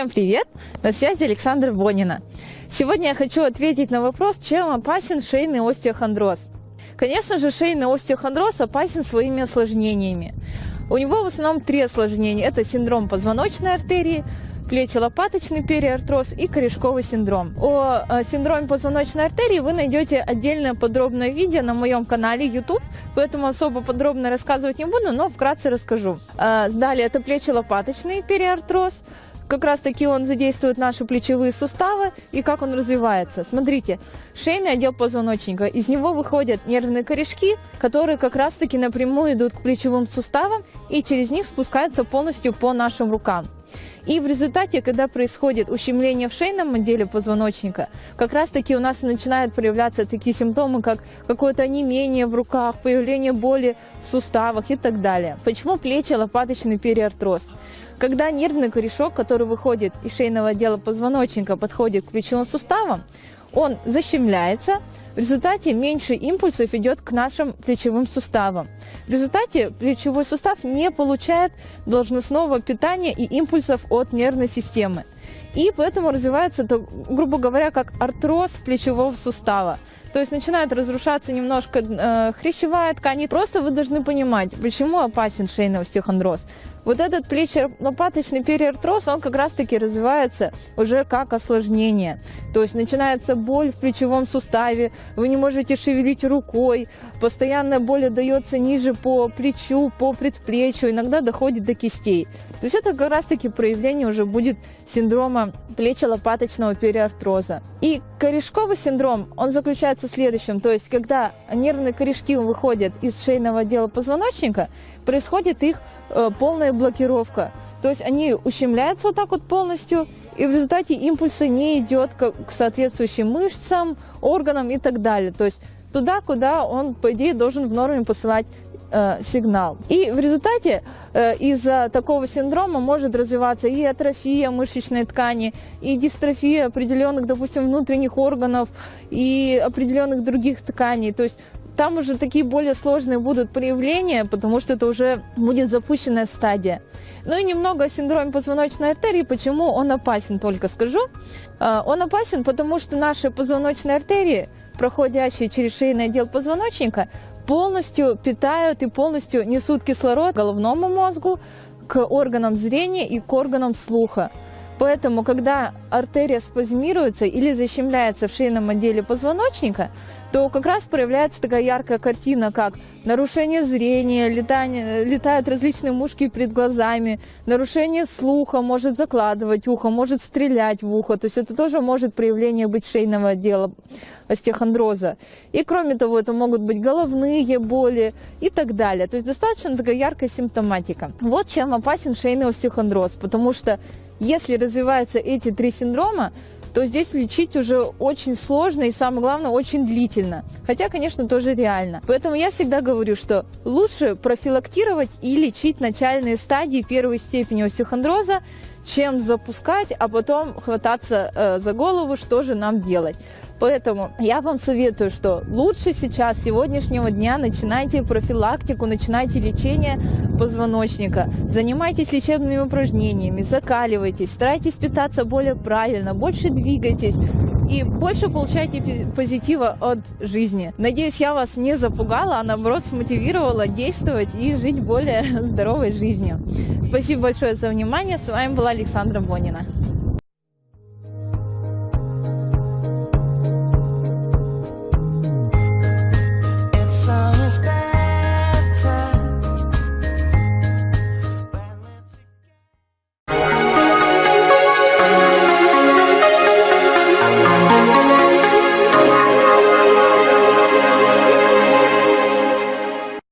Всем привет! На связи Александра Бонина. Сегодня я хочу ответить на вопрос, чем опасен шейный остеохондроз. Конечно же, шейный остеохондроз опасен своими осложнениями. У него в основном три осложнения. Это синдром позвоночной артерии, плечо-лопаточный периартроз и корешковый синдром. О э, синдроме позвоночной артерии вы найдете отдельное подробное видео на моем канале YouTube, поэтому особо подробно рассказывать не буду, но вкратце расскажу. Э, далее это плечо-лопаточный периартроз, как раз таки он задействует наши плечевые суставы и как он развивается. Смотрите, шейный отдел позвоночника, из него выходят нервные корешки, которые как раз таки напрямую идут к плечевым суставам и через них спускаются полностью по нашим рукам. И в результате, когда происходит ущемление в шейном отделе позвоночника, как раз таки у нас начинают проявляться такие симптомы, как какое-то онемение в руках, появление боли в суставах и так далее. Почему плечи лопаточный периартроз? Когда нервный корешок, который выходит из шейного отдела позвоночника, подходит к плечевым суставам, он защемляется, в результате меньше импульсов идет к нашим плечевым суставам. В результате плечевой сустав не получает должностного питания и импульсов от нервной системы. И поэтому развивается, грубо говоря, как артроз плечевого сустава. То есть начинает разрушаться немножко э, хрящевая ткань. И просто вы должны понимать, почему опасен шейный остеохондроз. Вот этот плечо-лопаточный периартроз, он как раз-таки развивается уже как осложнение. То есть начинается боль в плечевом суставе, вы не можете шевелить рукой, постоянная боль дается ниже по плечу, по предплечью, иногда доходит до кистей. То есть это как раз-таки проявление уже будет синдрома плечо-лопаточного периартроза. И корешковый синдром, он заключается в следующем, то есть когда нервные корешки выходят из шейного отдела позвоночника, происходит их Э, полная блокировка. То есть они ущемляются вот так вот полностью, и в результате импульсы не идет к, к соответствующим мышцам, органам и так далее. То есть туда, куда он, по идее, должен в норме посылать э, сигнал. И в результате э, из-за такого синдрома может развиваться и атрофия мышечной ткани, и дистрофия определенных, допустим, внутренних органов, и определенных других тканей. То есть там уже такие более сложные будут проявления, потому что это уже будет запущенная стадия. Ну и немного о синдроме позвоночной артерии, почему он опасен, только скажу. А, он опасен, потому что наши позвоночные артерии, проходящие через шейный отдел позвоночника, полностью питают и полностью несут кислород головному мозгу, к органам зрения и к органам слуха. Поэтому, когда артерия спазмируется или защемляется в шейном отделе позвоночника, то как раз проявляется такая яркая картина, как нарушение зрения, летание, летают различные мушки перед глазами, нарушение слуха, может закладывать ухо, может стрелять в ухо. То есть это тоже может проявление быть шейного отдела остеохондроза. И кроме того, это могут быть головные боли и так далее. То есть достаточно такая яркая симптоматика. Вот чем опасен шейный остеохондроз, потому что если развиваются эти три синдрома, то здесь лечить уже очень сложно и, самое главное, очень длительно. Хотя, конечно, тоже реально. Поэтому я всегда говорю, что лучше профилактировать и лечить начальные стадии первой степени остеохондроза, чем запускать, а потом хвататься э, за голову, что же нам делать. Поэтому я вам советую, что лучше сейчас, сегодняшнего дня, начинайте профилактику, начинайте лечение позвоночника, занимайтесь лечебными упражнениями, закаливайтесь, старайтесь питаться более правильно, больше двигайтесь и больше получайте позитива от жизни. Надеюсь, я вас не запугала, а наоборот смотивировала действовать и жить более здоровой жизнью. Спасибо большое за внимание. С вами была Александра Бонина.